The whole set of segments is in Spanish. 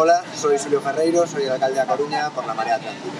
Hola, soy Julio Ferreiro, soy el alcalde de Coruña por la Marea Atlántica.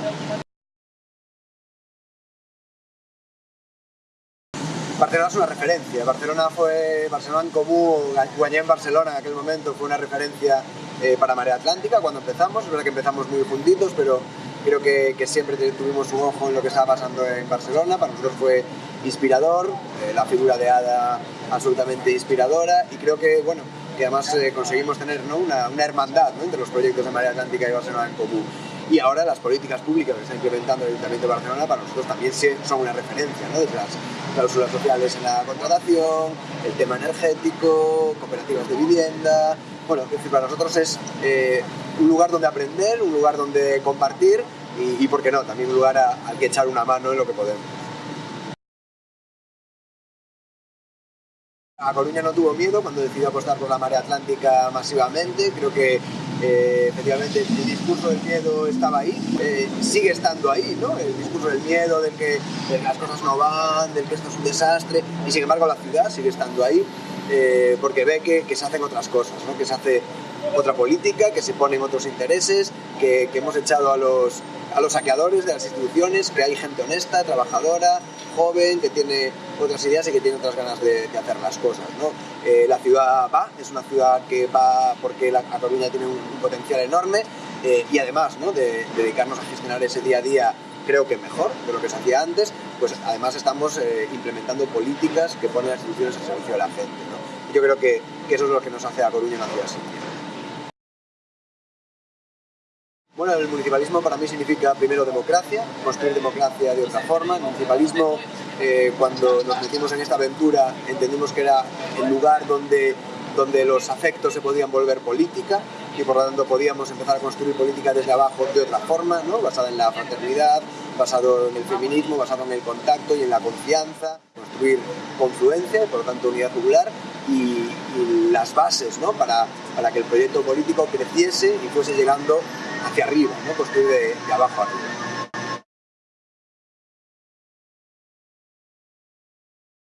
Barcelona es una referencia. Barcelona fue Barcelona en común, Guanyé en Barcelona en aquel momento fue una referencia eh, para Marea Atlántica cuando empezamos. Es verdad que empezamos muy juntitos, pero creo que, que, siempre tuvimos un ojo en lo que estaba pasando en Barcelona. Para nosotros fue inspirador, eh, la figura de Ada absolutamente inspiradora y creo que, bueno, que además eh, conseguimos tener ¿no? una, una, hermandad ¿no? entre los proyectos de Marea Atlántica y Barcelona en común. Y ahora las políticas públicas que está implementando el Ayuntamiento de Barcelona para nosotros también son una referencia, ¿no? desde las cláusulas sociales en la contratación, el tema energético, cooperativas de vivienda. Bueno, es decir, para nosotros es eh, un lugar donde aprender, un lugar donde compartir y, y ¿por qué no?, también un lugar al que echar una mano en lo que podemos. A Coruña no tuvo miedo cuando decidió apostar por la marea atlántica masivamente. Creo que eh, efectivamente el discurso del miedo estaba ahí, eh, sigue estando ahí, ¿no? El discurso del miedo, del que, las cosas no van, del que esto es un desastre, y sin embargo la ciudad sigue estando ahí eh, porque ve que, se hacen otras cosas, ¿no? Que se hace otra política, que se ponen otros intereses, que hemos echado a los, a los saqueadores de las instituciones, que hay gente honesta, trabajadora, joven, que tiene otras ideas y que tiene otras ganas de, de hacer las cosas. ¿no? Eh, la ciudad va, es una ciudad que va porque la, a Coruña tiene un, un potencial enorme eh, y además ¿no? de, de, dedicarnos a gestionar ese día a día creo que mejor de lo que se hacía antes, pues además estamos eh, implementando políticas que ponen las instituciones al servicio de la gente. ¿no? Yo creo que, que, eso es lo que nos hace a Coruña una ciudad así. El municipalismo para mí significa primero democracia, construir democracia de otra forma. El municipalismo, eh, cuando nos metimos en esta aventura, entendimos que era el lugar donde, donde los afectos se podían volver política y por lo tanto podíamos empezar a construir política desde abajo de otra forma, ¿no? basada en la fraternidad, basado en el feminismo, basado en el contacto y en la confianza, construir confluencia, por lo tanto unidad popular y, y las bases ¿no? para, para que el proyecto político creciese y fuese llegando hacia arriba, ¿no? construir de, de abajo arriba.